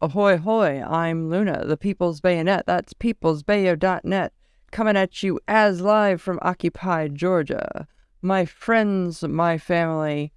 Ahoy hoy, I'm Luna, the People's Bayonet. That's peoplesbayo.net, coming at you as live from occupied Georgia. My friends, my family,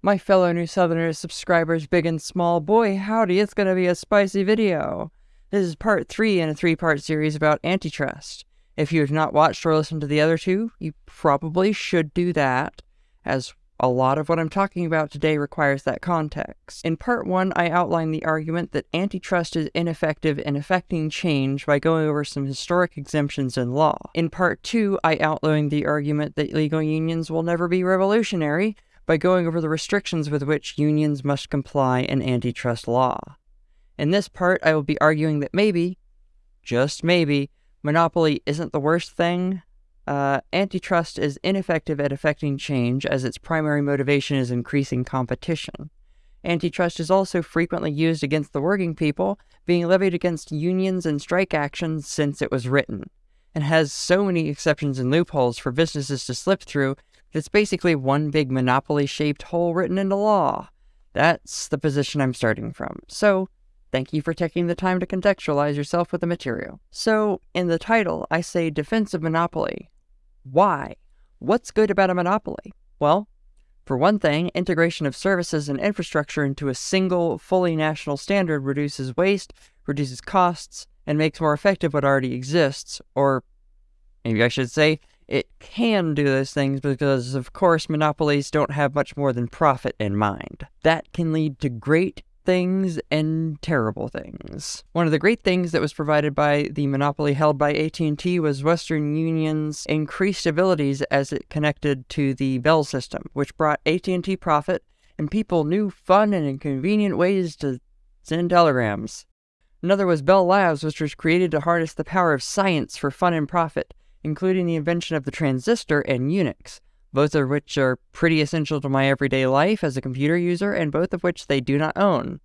my fellow New Southerners, subscribers, big and small, boy howdy, it's gonna be a spicy video. This is part three in a three part series about antitrust. If you have not watched or listened to the other two, you probably should do that, as a lot of what I'm talking about today requires that context. In part one, I outlined the argument that antitrust is ineffective in effecting change by going over some historic exemptions in law. In part two, I outlined the argument that legal unions will never be revolutionary by going over the restrictions with which unions must comply in antitrust law. In this part, I will be arguing that maybe, just maybe, monopoly isn't the worst thing, uh, antitrust is ineffective at affecting change as its primary motivation is increasing competition. Antitrust is also frequently used against the working people, being levied against unions and strike actions since it was written, and has so many exceptions and loopholes for businesses to slip through that it's basically one big monopoly shaped hole written into law. That's the position I'm starting from. So, Thank you for taking the time to contextualize yourself with the material. So, in the title, I say Defense of Monopoly, why? What's good about a monopoly? Well, for one thing, integration of services and infrastructure into a single, fully national standard reduces waste, reduces costs, and makes more effective what already exists, or maybe I should say, it can do those things because, of course, monopolies don't have much more than profit in mind. That can lead to great things and terrible things. One of the great things that was provided by the monopoly held by AT&T was Western Union's increased abilities as it connected to the Bell system, which brought AT&T profit and people new fun and inconvenient ways to send telegrams. Another was Bell Labs, which was created to harness the power of science for fun and profit, including the invention of the transistor and Unix both of which are pretty essential to my everyday life as a computer user, and both of which they do not own.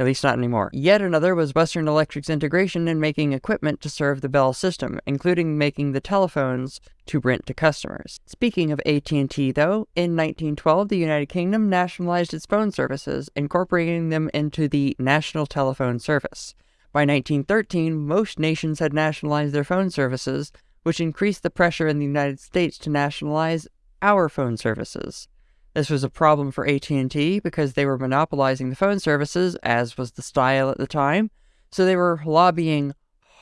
At least not anymore. Yet another was Western Electric's integration in making equipment to serve the Bell system, including making the telephones to rent to customers. Speaking of AT&T though, in 1912 the United Kingdom nationalized its phone services, incorporating them into the National Telephone Service. By 1913, most nations had nationalized their phone services, which increased the pressure in the United States to nationalize our phone services. This was a problem for AT&T because they were monopolizing the phone services, as was the style at the time, so they were lobbying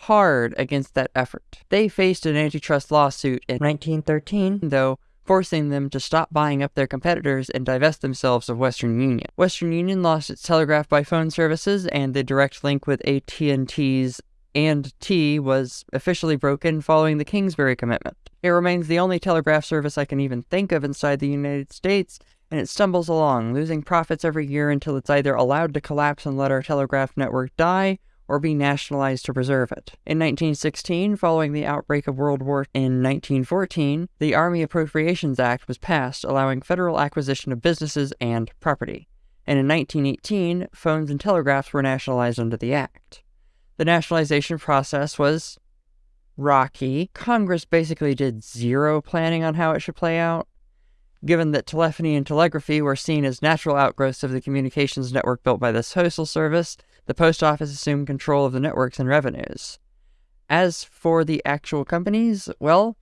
hard against that effort. They faced an antitrust lawsuit in 1913, though, forcing them to stop buying up their competitors and divest themselves of Western Union. Western Union lost its telegraph by phone services and the direct link with AT&T's and T was officially broken following the Kingsbury Commitment. It remains the only telegraph service I can even think of inside the United States, and it stumbles along, losing profits every year until it's either allowed to collapse and let our telegraph network die, or be nationalized to preserve it. In 1916, following the outbreak of World War in 1914, the Army Appropriations Act was passed, allowing federal acquisition of businesses and property. And in 1918, phones and telegraphs were nationalized under the act. The nationalization process was rocky. Congress basically did zero planning on how it should play out. Given that telephony and telegraphy were seen as natural outgrowths of the communications network built by the Postal Service, the Post Office assumed control of the networks and revenues. As for the actual companies, well,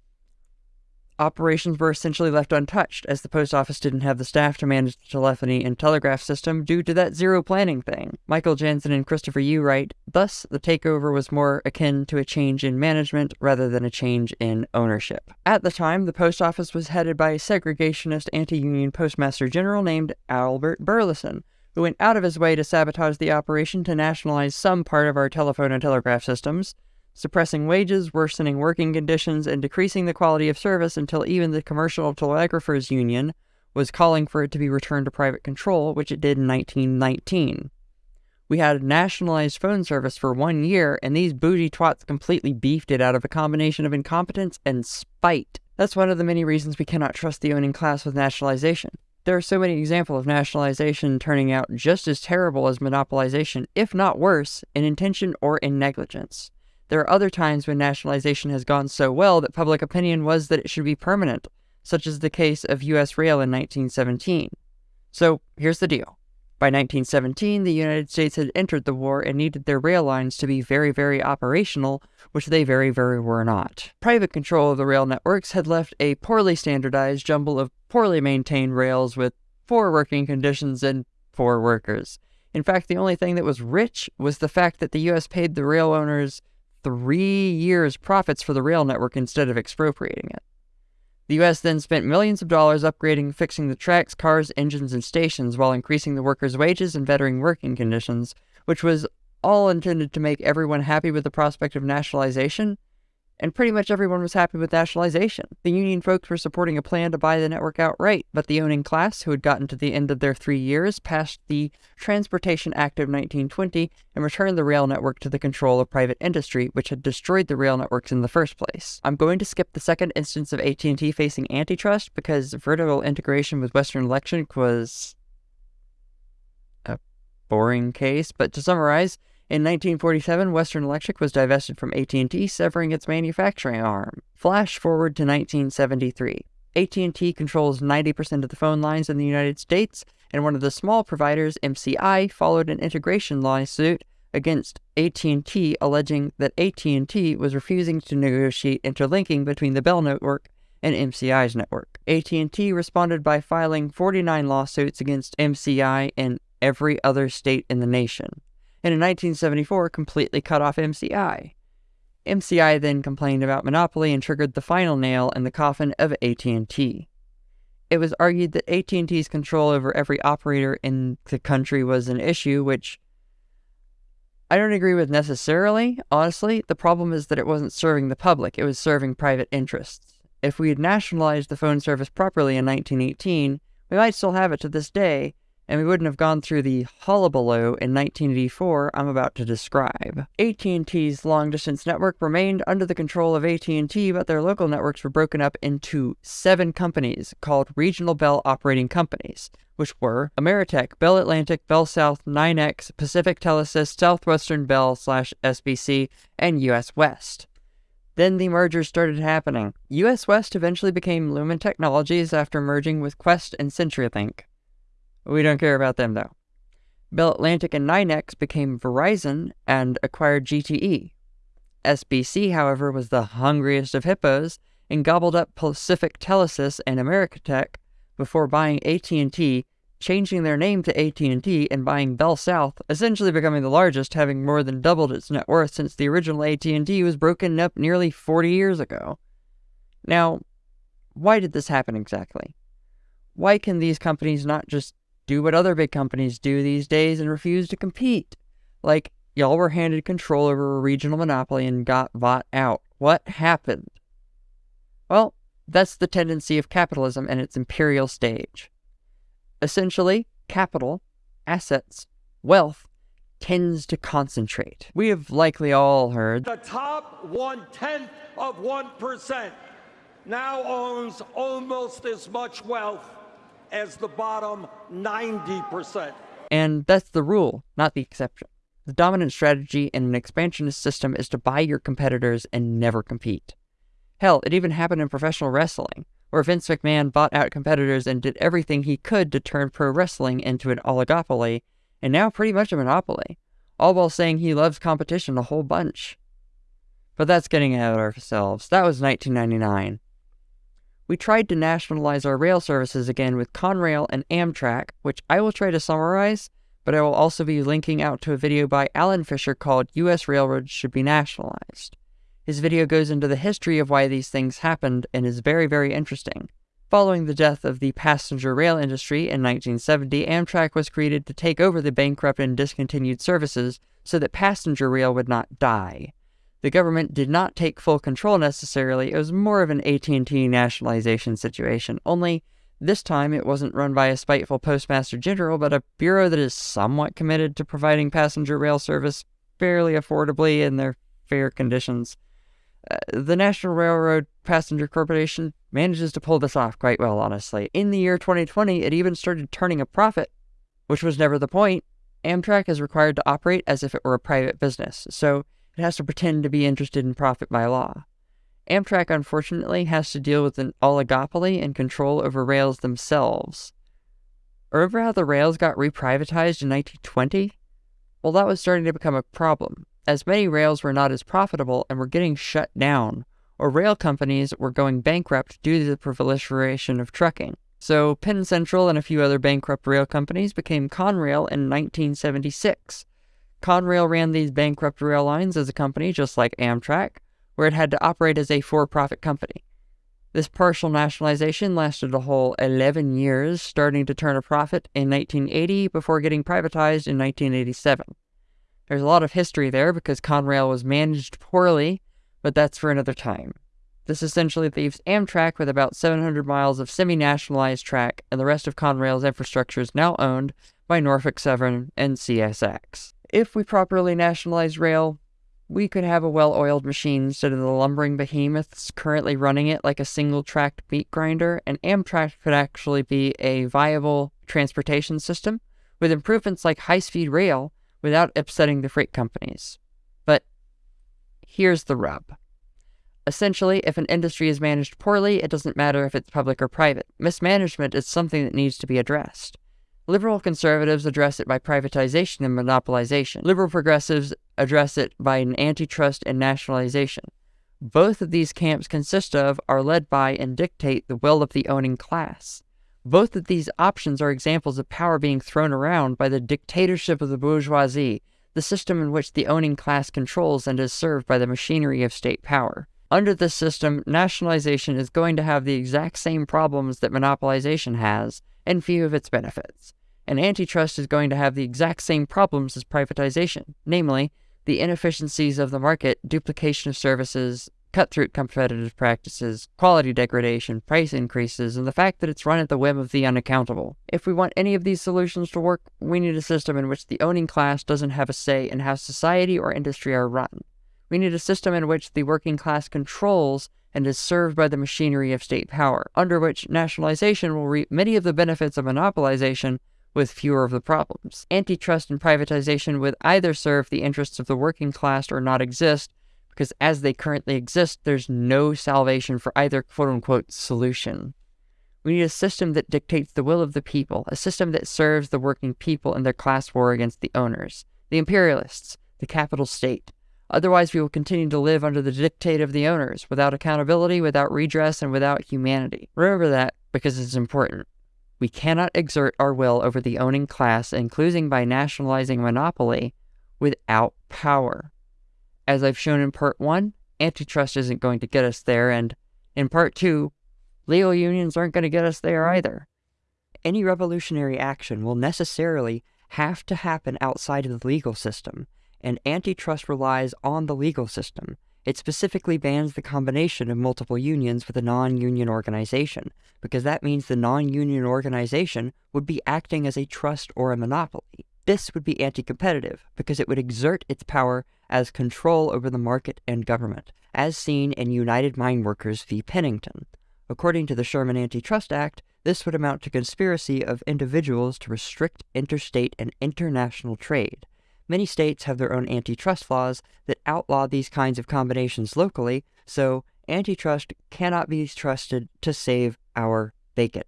operations were essentially left untouched, as the post office didn't have the staff to manage the telephony and telegraph system due to that zero planning thing. Michael Janson and Christopher Yoo write, Thus, the takeover was more akin to a change in management rather than a change in ownership. At the time, the post office was headed by a segregationist anti-union postmaster general named Albert Burleson, who went out of his way to sabotage the operation to nationalize some part of our telephone and telegraph systems, suppressing wages, worsening working conditions, and decreasing the quality of service until even the Commercial Telegraphers Union was calling for it to be returned to private control, which it did in 1919. We had a nationalized phone service for one year, and these bougie twats completely beefed it out of a combination of incompetence and spite. That's one of the many reasons we cannot trust the owning class with nationalization. There are so many examples of nationalization turning out just as terrible as monopolization, if not worse, in intention or in negligence. There are other times when nationalization has gone so well that public opinion was that it should be permanent, such as the case of U.S. Rail in 1917. So here's the deal By 1917, the United States had entered the war and needed their rail lines to be very, very operational, which they very, very were not. Private control of the rail networks had left a poorly standardized jumble of poorly maintained rails with poor working conditions and poor workers. In fact, the only thing that was rich was the fact that the U.S. paid the rail owners three years' profits for the rail network instead of expropriating it. The U.S. then spent millions of dollars upgrading fixing the tracks, cars, engines, and stations while increasing the workers' wages and bettering working conditions, which was all intended to make everyone happy with the prospect of nationalization and pretty much everyone was happy with nationalization. The Union folks were supporting a plan to buy the network outright, but the owning class, who had gotten to the end of their three years, passed the Transportation Act of 1920 and returned the rail network to the control of private industry, which had destroyed the rail networks in the first place. I'm going to skip the second instance of AT&T facing antitrust because vertical integration with Western Electric was a boring case, but to summarize, in 1947, Western Electric was divested from AT&T, severing its manufacturing arm. Flash forward to 1973. AT&T controls 90% of the phone lines in the United States, and one of the small providers, MCI, followed an integration lawsuit against AT&T alleging that AT&T was refusing to negotiate interlinking between the Bell network and MCI's network. AT&T responded by filing 49 lawsuits against MCI in every other state in the nation and in 1974 completely cut off MCI. MCI then complained about monopoly and triggered the final nail in the coffin of AT&T. It was argued that AT&T's control over every operator in the country was an issue which I don't agree with necessarily. Honestly, the problem is that it wasn't serving the public, it was serving private interests. If we had nationalized the phone service properly in 1918, we might still have it to this day, and we wouldn't have gone through the hullabaloo in 1984 I'm about to describe. AT&T's long-distance network remained under the control of AT&T, but their local networks were broken up into seven companies called Regional Bell Operating Companies, which were Ameritech, Bell Atlantic, Bell South, NYNEX, Pacific Telesis, Southwestern Bell slash SBC, and US West. Then the mergers started happening. US West eventually became Lumen Technologies after merging with Qwest and CenturyLink. We don't care about them though. Bell Atlantic and NYNEX became Verizon and acquired GTE. SBC, however, was the hungriest of hippos and gobbled up Pacific Telesis and Ameritech before buying AT&T, changing their name to AT&T and buying Bell South, essentially becoming the largest, having more than doubled its net worth since the original AT&T was broken up nearly 40 years ago. Now, why did this happen exactly? Why can these companies not just do what other big companies do these days and refuse to compete. Like, y'all were handed control over a regional monopoly and got bought out. What happened? Well, that's the tendency of capitalism in its imperial stage. Essentially, capital, assets, wealth tends to concentrate. We have likely all heard the top one tenth of 1% now owns almost as much wealth as the bottom 90%. And that's the rule, not the exception. The dominant strategy in an expansionist system is to buy your competitors and never compete. Hell, it even happened in professional wrestling, where Vince McMahon bought out competitors and did everything he could to turn pro wrestling into an oligopoly, and now pretty much a monopoly, all while saying he loves competition a whole bunch. But that's getting ahead of ourselves. That was 1999 we tried to nationalize our rail services again with Conrail and Amtrak, which I will try to summarize, but I will also be linking out to a video by Alan Fisher called U.S. Railroads Should Be Nationalized. His video goes into the history of why these things happened and is very, very interesting. Following the death of the passenger rail industry in 1970, Amtrak was created to take over the bankrupt and discontinued services so that passenger rail would not die. The government did not take full control necessarily. It was more of an AT&T nationalization situation. Only this time it wasn't run by a spiteful postmaster general, but a bureau that is somewhat committed to providing passenger rail service fairly affordably in their fair conditions. Uh, the National Railroad Passenger Corporation manages to pull this off quite well, honestly. In the year 2020, it even started turning a profit, which was never the point. Amtrak is required to operate as if it were a private business, so it has to pretend to be interested in profit by law. Amtrak, unfortunately, has to deal with an oligopoly and control over rails themselves. Remember how the rails got reprivatized in 1920? Well, that was starting to become a problem, as many rails were not as profitable and were getting shut down, or rail companies were going bankrupt due to the proliferation of trucking. So, Penn Central and a few other bankrupt rail companies became Conrail in 1976. Conrail ran these bankrupt rail lines as a company, just like Amtrak, where it had to operate as a for profit company. This partial nationalization lasted a whole 11 years, starting to turn a profit in 1980 before getting privatized in 1987. There's a lot of history there because Conrail was managed poorly, but that's for another time. This essentially leaves Amtrak with about 700 miles of semi nationalized track, and the rest of Conrail's infrastructure is now owned by Norfolk Southern and CSX. If we properly nationalize rail, we could have a well oiled machine instead of the lumbering behemoths currently running it like a single tracked meat grinder, and Amtrak could actually be a viable transportation system with improvements like high speed rail without upsetting the freight companies. But here's the rub. Essentially, if an industry is managed poorly, it doesn't matter if it's public or private. Mismanagement is something that needs to be addressed. Liberal conservatives address it by privatization and monopolization. Liberal progressives address it by an antitrust and nationalization. Both of these camps consist of, are led by, and dictate the will of the owning class. Both of these options are examples of power being thrown around by the dictatorship of the bourgeoisie, the system in which the owning class controls and is served by the machinery of state power. Under this system, nationalization is going to have the exact same problems that monopolization has, and few of its benefits and antitrust is going to have the exact same problems as privatization, namely, the inefficiencies of the market, duplication of services, cutthroat competitive practices, quality degradation, price increases, and the fact that it's run at the whim of the unaccountable. If we want any of these solutions to work, we need a system in which the owning class doesn't have a say in how society or industry are run. We need a system in which the working class controls and is served by the machinery of state power, under which nationalization will reap many of the benefits of monopolization with fewer of the problems. Antitrust and privatization would either serve the interests of the working class or not exist, because as they currently exist, there's no salvation for either quote unquote solution. We need a system that dictates the will of the people, a system that serves the working people in their class war against the owners, the imperialists, the capital state. Otherwise, we will continue to live under the dictate of the owners, without accountability, without redress, and without humanity. Remember that because it's important. We cannot exert our will over the owning class, including by nationalizing monopoly, without power. As I've shown in part one, antitrust isn't going to get us there, and in part two, legal unions aren't going to get us there either. Any revolutionary action will necessarily have to happen outside of the legal system, and antitrust relies on the legal system. It specifically bans the combination of multiple unions with a non union organization, because that means the non union organization would be acting as a trust or a monopoly. This would be anti competitive, because it would exert its power as control over the market and government, as seen in United Mine Workers v. Pennington. According to the Sherman Antitrust Act, this would amount to conspiracy of individuals to restrict interstate and international trade. Many states have their own antitrust laws that outlaw these kinds of combinations locally, so antitrust cannot be trusted to save our bacon.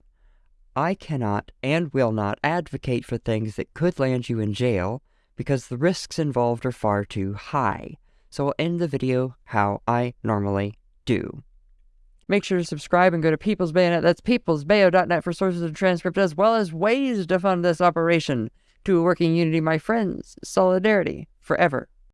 I cannot and will not advocate for things that could land you in jail because the risks involved are far too high. So I'll end the video how I normally do. Make sure to subscribe and go to People's Bayonet. That's peoplesbayo.net for sources and transcript as well as ways to fund this operation to a working unity, my friends. Solidarity forever.